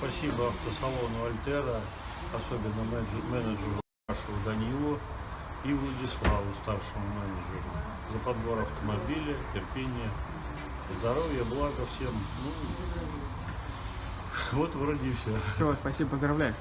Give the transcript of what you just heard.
спасибо автосалону Альтера, особенно менеджеру, нашего Данилу и Владиславу, старшему менеджеру, за подбор автомобиля, терпение, здоровья, блага всем. Ну, вот вроде и все. Все, спасибо, поздравляю.